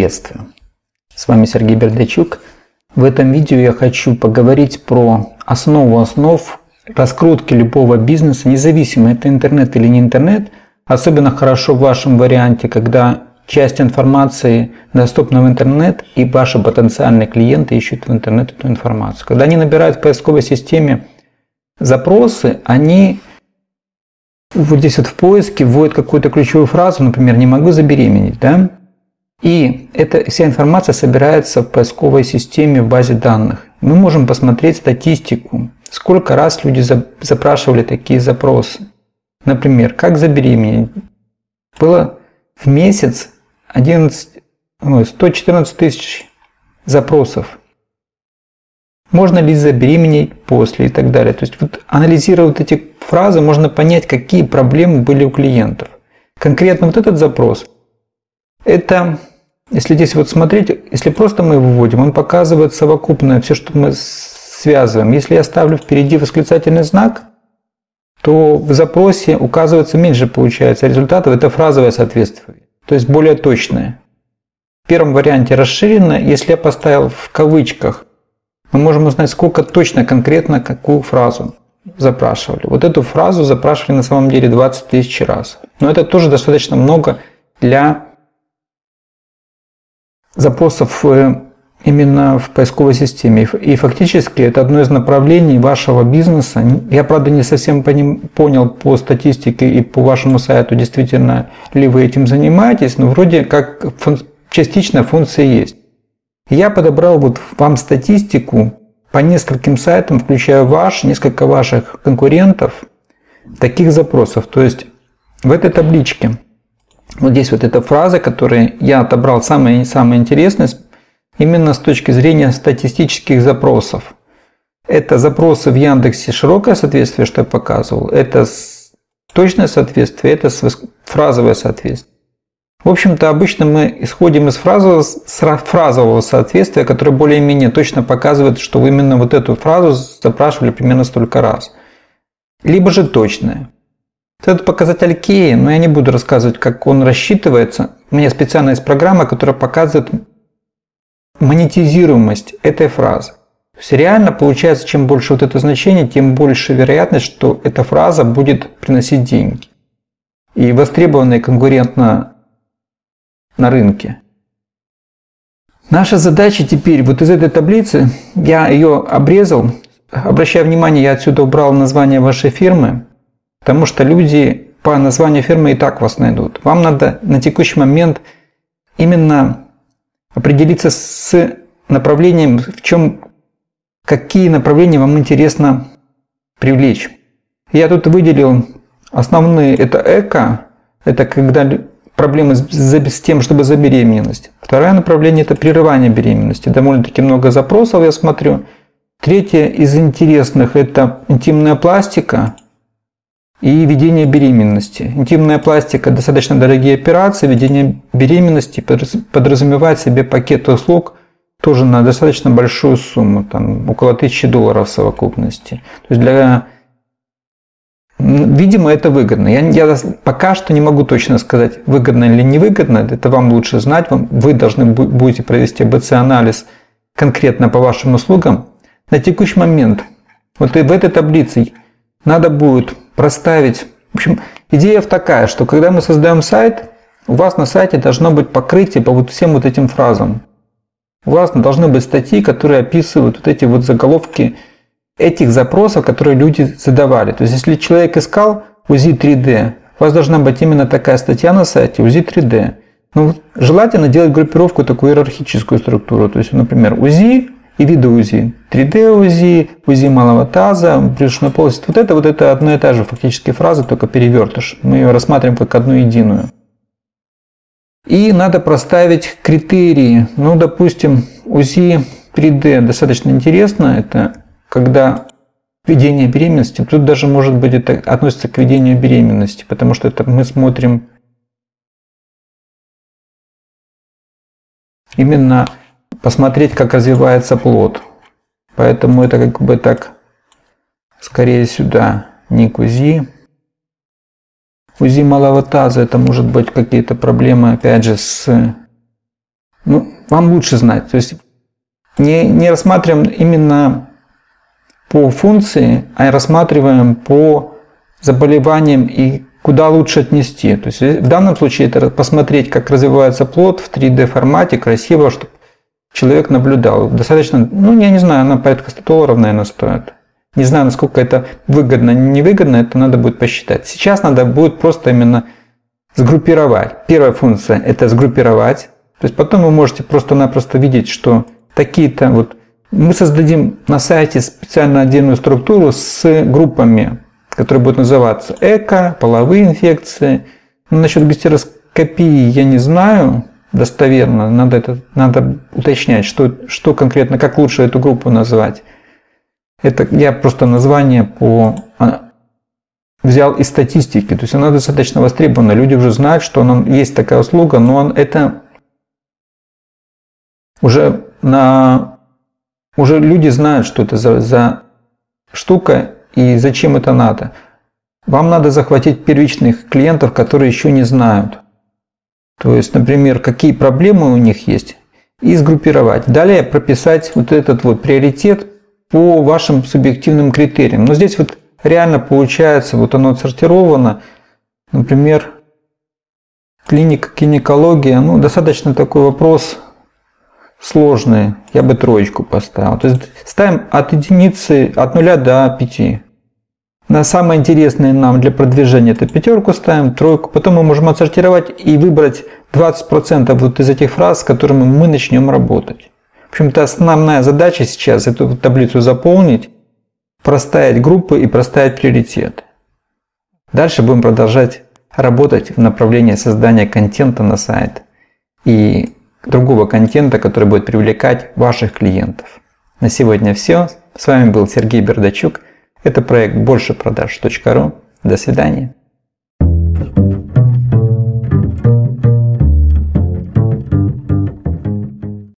Приветствую! С вами Сергей Бердачук. В этом видео я хочу поговорить про основу основ раскрутки любого бизнеса, независимо это интернет или не интернет. Особенно хорошо в вашем варианте, когда часть информации доступна в интернет и ваши потенциальные клиенты ищут в интернет эту информацию. Когда они набирают в поисковой системе запросы, они вот здесь вот в поиске вводят какую-то ключевую фразу, например, «не могу забеременеть», да? И эта вся информация собирается в поисковой системе в базе данных. Мы можем посмотреть статистику, сколько раз люди запрашивали такие запросы. Например, как забеременеть? Было в месяц 11, 114 тысяч запросов. Можно ли забеременеть после и так далее. То есть вот анализируя вот эти фразы, можно понять, какие проблемы были у клиентов. Конкретно вот этот запрос, это если здесь вот смотреть, если просто мы его вводим, он показывает совокупное все, что мы связываем. Если я ставлю впереди восклицательный знак, то в запросе указывается меньше получается результатов. Это фразовое соответствие, то есть более точное. В первом варианте расширенно, если я поставил в кавычках, мы можем узнать, сколько точно, конкретно, какую фразу запрашивали. Вот эту фразу запрашивали на самом деле 20 тысяч раз. Но это тоже достаточно много для запросов э, именно в поисковой системе. И фактически это одно из направлений вашего бизнеса. Я, правда, не совсем понял по статистике и по вашему сайту, действительно ли вы этим занимаетесь, но вроде как частично функция есть. Я подобрал вот вам статистику по нескольким сайтам, включая ваш, несколько ваших конкурентов, таких запросов. То есть в этой табличке вот здесь вот эта фраза, которую я отобрал самое, самое интересное, именно с точки зрения статистических запросов. Это запросы в Яндексе широкое соответствие, что я показывал. Это точное соответствие, это фразовое соответствие. В общем-то, обычно мы исходим из фразового, фразового соответствия, которое более-менее точно показывает, что вы именно вот эту фразу запрашивали примерно столько раз. Либо же точное. Этот показатель Кей, но я не буду рассказывать, как он рассчитывается. У меня специально есть программа, которая показывает монетизируемость этой фразы. Есть реально получается, чем больше вот это значение, тем больше вероятность, что эта фраза будет приносить деньги. И востребованная конкурентно на рынке. Наша задача теперь, вот из этой таблицы, я ее обрезал, обращая внимание, я отсюда убрал название вашей фирмы, Потому что люди по названию фирмы и так вас найдут. Вам надо на текущий момент именно определиться с направлением, в чем, какие направления вам интересно привлечь. Я тут выделил основные, это эко, это когда проблемы с, с тем, чтобы забеременеть. Второе направление – это прерывание беременности. Довольно-таки много запросов я смотрю. Третье из интересных – это интимная пластика – и ведение беременности. Интимная пластика – достаточно дорогие операции. Ведение беременности подразумевает себе пакет услуг тоже на достаточно большую сумму, там около 1000 долларов в совокупности. То есть для Видимо, это выгодно. Я, я пока что не могу точно сказать, выгодно или невыгодно. Это вам лучше знать. Вы должны будете провести АБЦ-анализ конкретно по вашим услугам. На текущий момент, вот и в этой таблице надо будет проставить. В общем, идея такая, что когда мы создаем сайт, у вас на сайте должно быть покрытие по вот всем вот этим фразам. У вас должны быть статьи, которые описывают вот эти вот заголовки этих запросов, которые люди задавали. То есть, если человек искал УЗИ 3D, у вас должна быть именно такая статья на сайте УЗИ 3D. Ну, желательно делать группировку такую иерархическую структуру. То есть, например, УЗИ и виды УЗИ. 3D УЗИ, УЗИ малого таза, брюшной полости. Вот это, вот это одно и та же фактически фраза, только перевертыш. Мы ее рассматриваем как одну единую. И надо проставить критерии. Ну, допустим, УЗИ 3D достаточно интересно. Это когда ведение беременности. Тут даже, может быть, это относится к ведению беременности, потому что это мы смотрим именно посмотреть, как развивается плод. Поэтому это как бы так, скорее сюда, не к УЗИ. УЗИ малого таза, это может быть какие-то проблемы, опять же, с ну, вам лучше знать. То есть не, не рассматриваем именно по функции, а рассматриваем по заболеваниям и куда лучше отнести. То есть в данном случае это посмотреть, как развивается плод в 3D формате, красиво, чтобы человек наблюдал. Достаточно, ну я не знаю, она порядка 100 долларов, наверное, стоит. Не знаю, насколько это выгодно, невыгодно, это надо будет посчитать. Сейчас надо будет просто именно сгруппировать. Первая функция – это сгруппировать. То есть потом вы можете просто-напросто видеть, что такие-то вот... Мы создадим на сайте специально отдельную структуру с группами, которые будут называться эко, половые инфекции. Ну, насчет гистероскопии я не знаю достоверно. Надо, это, надо уточнять, что, что конкретно, как лучше эту группу назвать. Это я просто название по а, взял из статистики. То есть она достаточно востребована. Люди уже знают, что она, есть такая услуга, но он, это уже на уже люди знают, что это за, за штука и зачем это надо. Вам надо захватить первичных клиентов, которые еще не знают. То есть, например, какие проблемы у них есть, и сгруппировать. Далее прописать вот этот вот приоритет по вашим субъективным критериям. Но здесь вот реально получается, вот оно отсортировано. Например, клиника, гинекология, ну, достаточно такой вопрос сложный. Я бы троечку поставил. То есть ставим от единицы, от нуля до пяти. На самое интересное нам для продвижения это пятерку ставим, тройку. Потом мы можем отсортировать и выбрать 20% вот из этих фраз, с которыми мы начнем работать. В общем-то, основная задача сейчас эту таблицу заполнить, проставить группы и проставить приоритеты. Дальше будем продолжать работать в направлении создания контента на сайт и другого контента, который будет привлекать ваших клиентов. На сегодня все. С вами был Сергей Бердачук. Это проект большепродаж.ру. До свидания.